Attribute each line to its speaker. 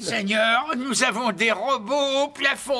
Speaker 1: Seigneur, nous avons des robots au plafond.